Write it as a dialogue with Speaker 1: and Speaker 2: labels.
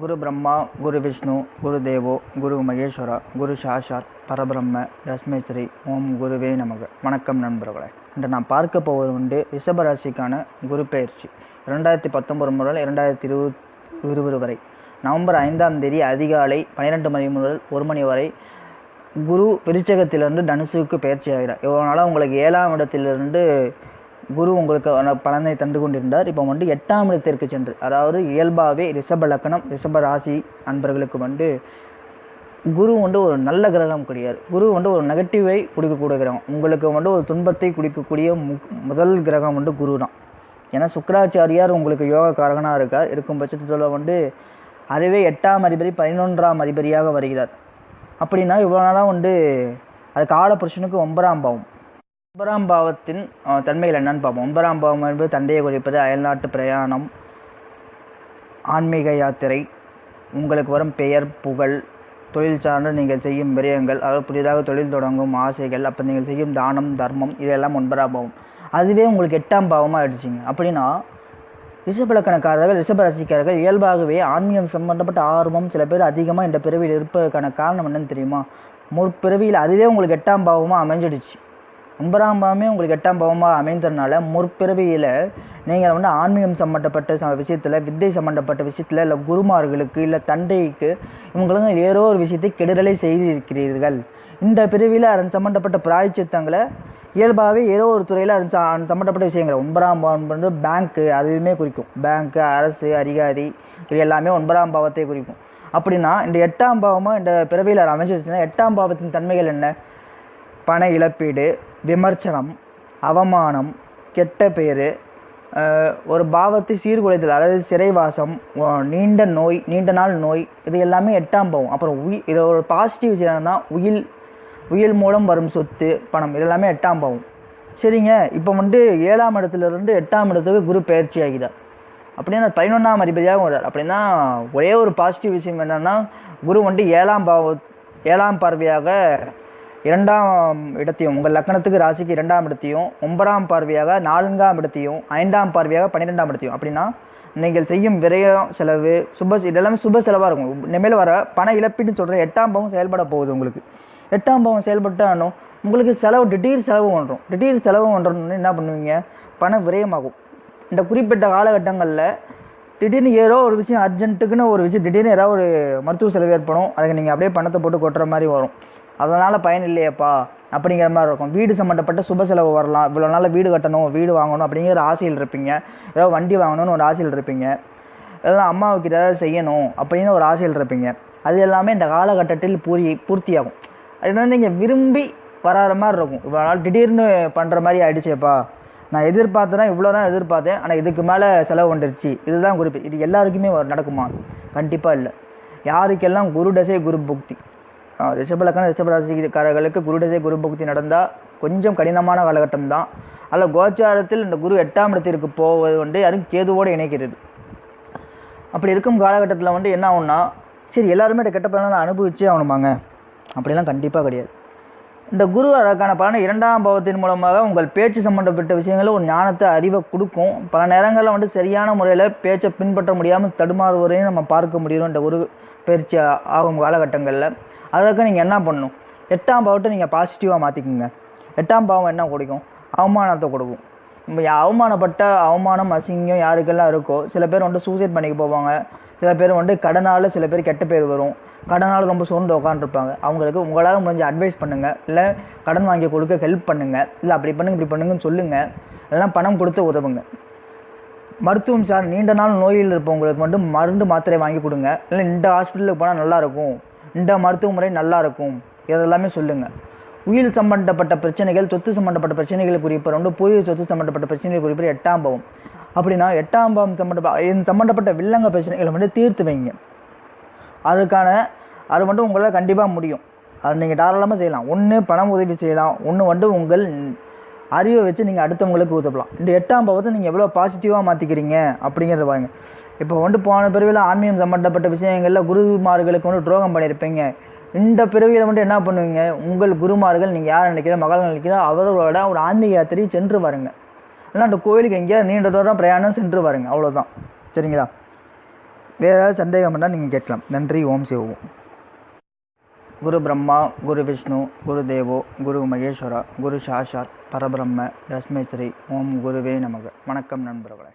Speaker 1: குரு பிரம்மா குரு விஷ்ணு குரு தேவோ குரு மகேஸ்வரா குரு சாஷாத் பரபிரம்ம தஸ்மேஸ்வரி ஓம் குருவே நமக. வணக்கம் நண்பர்களே. இன்று நான் பார்க்க போவது உண்டு ரிஷபராசிக்கான குரு பயிற்சி. இரண்டாயிரத்தி பத்தொன்பது முதல் இரண்டாயிரத்தி இருபது இருபது வரை. நவம்பர் ஐந்தாம் தேதி அதிகாலை பன்னிரெண்டு மணி முதல் ஒரு மணி வரை குரு விருச்சகத்திலிருந்து தனுசுக்கு பயிற்சி ஆகிறார் இவ்வளோ நாளாக உங்களுக்கு ஏழாம் இடத்திலிருந்து குரு உங்களுக்கு பலனை தந்து கொண்டிருந்தார். இப்போ வந்து எட்டாம் இடத்திற்கு சென்று அதாவது இயல்பாகவே ரிஷப லக்கணம் ரிஷப ராசி அன்பர்களுக்கு வந்து குரு வந்து ஒரு நல்ல கிரகம் கிடையாது குரு வந்து ஒரு நெகட்டிவை குடிக்கக்கூடிய கிரகம். உங்களுக்கு வந்து ஒரு துன்பத்தை குடிக்கக்கூடிய முதல் கிரகம் வந்து குரு தான். ஏன்னா சுக்கராச்சாரியார் உங்களுக்கு யோக காரகனாக இருக்கார். இருக்கும் பட்சத்தில் வந்து அதுவே எட்டாம் அதிபதி பதினொன்றாம் அதிபதியாக வருகிறார். அப்படின்னா இவ்வளோ நாளாக வந்து அது காலபுருஷனுக்கு ஒன்பதாம் பாவம். ஒன்பதாம் பாவத்தின் தன்மைகள் என்னன்னு பார்ப்போம். ஒன்பதாம் பாவம் என்பது தந்தையை குறிப்பது அயல்நாட்டு பிரயாணம் ஆன்மீக யாத்திரை உங்களுக்கு வரும் பெயர் புகழ் தொழில் சார்ந்து நீங்கள் செய்யும் விரயங்கள் அதாவது புதிதாக தொழில் தொடங்கும் ஆசைகள் அப்போ நீங்கள் செய்யும் தானம் தர்மம் இதெல்லாம் ஒன்பதாம் பாவம். அதுவே உங்களுக்கு எட்டாம் பாவமாக ஆயிடுச்சிங்க. அப்படின்னா ரிஷபலக்கணக்காரர்கள் ரிஷபராசிக்காரர்கள் இயல்பாகவே ஆன்மீகம் சம்பந்தப்பட்ட ஆர்வம் சில பேர் அதிகமாக இந்த பிறவியில் இருப்பதற்கான காரணம் என்னன்னு தெரியுமா? முற்பிறவியில் அதுவே உங்களுக்கு எட்டாம் பாவமாக அமைஞ்சிடுச்சு. ஒன்பதாம் பாவமே உங்களுக்கு எட்டாம் பாவமாக அமைந்ததுனால முற்பிறவியில் நீங்கள் வந்து ஆன்மீகம் சம்மந்தப்பட்ட ச- விஷயத்தில் வித்தை சம்மந்தப்பட்ட விஷயத்தில் இல்லை குருமார்களுக்கு இல்லை தந்தைக்கு இவங்களுக்கு ஏதோ ஒரு விஷயத்தை கெடுதலை செய்திருக்கிறீர்கள். இந்த பிரிவில் அதன் சம்மந்தப்பட்ட பிராய்ச்சித்தங்களை இயல்பாகவே ஏதோ ஒரு துறையில் அது சம்மந்தப்பட்ட விஷயங்கள். ஒன்பதாம் பாவம் வந்து பேங்க்கு அதுவுமே குறிக்கும். பேங்க்கு அரசு அதிகாரி இது எல்லாமே ஒன்பதாம் பாவத்தை குறிக்கும். அப்படின்னா இந்த எட்டாம் பாவமாக இந்த பிறவியில் அது அமைஞ்சிருச்சுன்னா எட்டாம் பாவத்தின் தன்மைகள் என்ன? பண இழப்பீடு விமர்சனம் அவமானம் கெட்ட பேர் ஒரு பாவத்தை சீர்குலைத்தல் அதாவது சிறைவாசம் நீண்ட நோய் நீண்ட நாள் நோய் இது எல்லாமே எட்டாம் பாவம். அப்புறம் உயிர் இது ஒரு பாசிட்டிவ் விஷயம் என்னன்னா உயில் உயில் மூலம் வரும் சொத்து பணம் இது எல்லாமே எட்டாம் பாவம். சரிங்க இப்போ வந்து ஏழாம் இடத்துல இருந்து எட்டாம் இடத்துக்கு குரு பயிற்சி ஆகிதார் அப்படின்னா பதினொன்றாம் அதிபதியாக வர்றார். அப்படின்னா ஒரே ஒரு பாசிட்டிவ் விஷயம் என்னென்னா குரு வந்து ஏழாம் பாவ ஏழாம் பார்வையாக இரண்டாம் இடத்தையும் உங்கள் லக்கணத்துக்கு ராசிக்கு இரண்டாம் இடத்தையும் ஒன்பதாம் பார்வையாக நான்காம் இடத்தையும் ஐந்தாம் பார்வையாக பன்னிரெண்டாம் இடத்தையும். அப்படின்னா நீங்கள் செய்யும் விரயம் செலவு சுப இதெல்லாமே சுப செலவாக இருக்கும். இனிமேல் வர பண இழப்பீடுன்னு சொல்கிற எட்டாம் பாவம் செயல்பட போகுது உங்களுக்கு. எட்டாம் பாவம் செயல்பட்டாலும் உங்களுக்கு செலவு திடீர் செலவு பண்ணுறோம் திடீர் செலவு பண்ணுறோம்னு என்ன பண்ணுவீங்க? பண விரயமாகும். இந்த குறிப்பிட்ட காலகட்டங்களில் திடீர்னு ஏதோ ஒரு விஷயம் அர்ஜென்ட்டுக்குன்னு ஒரு விஷயம் திடீர்னு ஏதாவது ஒரு மருத்துவ செலவு ஏற்படும். அதுக்கு நீங்கள் அப்படியே பணத்தை போட்டு கொட்டுற மாதிரி வரும். அதனால் பயன் இல்லையேப்பா அப்படிங்கிற மாதிரி இருக்கும். வீடு சம்மந்தப்பட்ட சுப செலவு வரலாம். இவ்வளோ நாள் வீடு கட்டணும் வீடு வாங்கணும் அப்படிங்கிற ஆசையில் இருப்பீங்க. ஏதோ வண்டி வாங்கணும்னு ஒரு ஆசையில் இருப்பீங்க. இதெல்லாம் அம்மாவுக்கு ஏதாவது செய்யணும் அப்படின்னு ஒரு ஆசையில் இருப்பீங்க. அது எல்லாமே இந்த காலகட்டத்தில் பூரி பூர்த்தியாகும். அது வந்து நீங்கள் விரும்பி வராத மாதிரி இருக்கும். இவ்வளோ நாள் திடீர்னு பண்ணுற மாதிரி ஆயிடுச்சேப்பா. நான் எதிர்பார்த்தேன்னா இவ்வளோ தான் எதிர்பார்த்தேன். ஆனால் இதுக்கு மேலே செலவு வந்துருச்சு. இதுதான் குறிப்பு. இது எல்லாருக்குமே நடக்குமா? கண்டிப்பாக இல்லை. யாருக்கெல்லாம் குரு தசை குரு புக்தி? ரிஷபலக்கண ரிஷபராசிக்காரர்களுக்கு குருடசை குரு பக்தி நடந்தால் கொஞ்சம் கடினமான காலகட்டம் தான் அதில் கோச்சாரத்தில் இந்த குரு எட்டாம் இடத்திற்கு போவது வந்து யாரும் கேதுவோடு இணைக்கிறது. அப்படி இருக்கும் காலகட்டத்தில் வந்து என்ன ஆகும்னா சரி எல்லாருமே இந்த கெட்ட பலனை அனுபவிச்சே ஆகணுமாங்க? அப்படிலாம் கண்டிப்பாக கிடையாது. இந்த குரு அதற்கான பலனை இரண்டாம் பாவத்தின் மூலமாக உங்கள் பேச்சு சம்பந்தப்பட்ட விஷயங்களில் ஒரு ஞானத்தை அறிவை கொடுக்கும். பல நேரங்களில் வந்து சரியான முறையில் பேச்சை பின்பற்ற முடியாமல் தடுமாறுவதையும் நம்ம பார்க்க முடியும் இந்த குரு பயிற்சி ஆகும் காலகட்டங்களில். அதுக்கு நீங்கள் என்ன பண்ணணும்? எட்டாம் பாவத்தை நீங்கள் பாசிட்டிவாக மாற்றிக்குங்க எட்டாம் பாவம் என்ன கொடுக்கும்? அவமானத்தை கொடுக்கும். இப்போ அவமானப்பட்ட அவமானம் அசிங்கம் யாருக்கெல்லாம் இருக்கோ சில பேர் வந்து சூசைட் பண்ணிக்க போவாங்க. சில பேர் வந்து கடனால் சில பேர் கெட்ட பேர் வரும். கடனால் ரொம்ப சோர்ந்து உட்காந்துருப்பாங்க அவங்களுக்கு உங்களால் முடிஞ்ச அட்வைஸ் பண்ணுங்கள் இல்லை கடன் வாங்கி கொடுக்க ஹெல்ப் பண்ணுங்கள் இல்லை அப்படி பண்ணுங்க இப்படி பண்ணுங்கன்னு சொல்லுங்கள் எல்லாம் பணம் கொடுத்து உதவுங்க. மருத்துவம் சார் நீண்ட நாள் நோயில் இருப்பவங்களுக்கு மட்டும் மருந்து மாத்திரை வாங்கி கொடுங்க. இல்லை இந்த ஹாஸ்பிட்டலுக்கு போனால் நல்லாயிருக்கும் இந்த மருத்துவ முறை நல்லா இருக்கும். இதெல்லாமே சொல்லுங்கள் உயிர் சம்பந்தப்பட்ட பிரச்சனைகள் சொத்து சம்பந்தப்பட்ட பிரச்சனைகள் குறிப்பர் ரெண்டு பூர்வீக சொத்து சம்பந்தப்பட்ட பிரச்சனைகள் குறிப்பு எட்டாம் பாவம். அப்படின்னா எட்டாம் பாவம் சம்பந்தப்பட்ட இது சம்பந்தப்பட்ட வில்லங்க பிரச்சனைகளை வந்து தீர்த்து வைங்க. அதுக்கான அது மட்டும் உங்களால் கண்டிப்பாக முடியும். அது நீங்கள் தாராளமாக செய்யலாம். ஒன்று பணம் உதவி செய்யலாம். ஒன்று வந்து உங்கள் அறிவை வச்சு நீங்கள் அடுத்தவங்களுக்கு உதவலாம். இந்த எட்டாம் பாவத்தை நீங்கள் எவ்வளோ பாசிட்டிவாக மாற்றிக்கிறீங்க அப்படிங்கிறத பாருங்கள் இப்போ வந்து போன பிறவியில் ஆன்மீகம் சம்மந்தப்பட்ட விஷயங்களில் குருமார்களுக்கு வந்து துரோகம் பண்ணியிருப்பீங்க இந்த பிறவியில் வந்து என்ன பண்ணுவீங்க? உங்கள் குருமார்கள் நீங்கள் யார் நினைக்கிற மகள் நினைக்கிறோ அவர்களோட ஒரு ஆன்மீக யாத்திரை சென்று வாருங்க. இல்லை அந்த கோயிலுக்கு எங்கேயாவது நீண்ட தூரம் பிரயாணம் சென்று வாருங்க. அவ்வளோதான் சரிங்களா? வேறு ஏதாவது சந்தேகம் பண்ணால் நீங்கள் கேட்கலாம். நன்றி. ஓம் சிவோம் குரு பிரம்மா குரு விஷ்ணு குரு தேவோ குரு மகேஸ்வரா குரு சாஷாத் பரபிரம்ம தஸ்மை ஓம் குருவே நமக. வணக்கம் நண்பர்களே.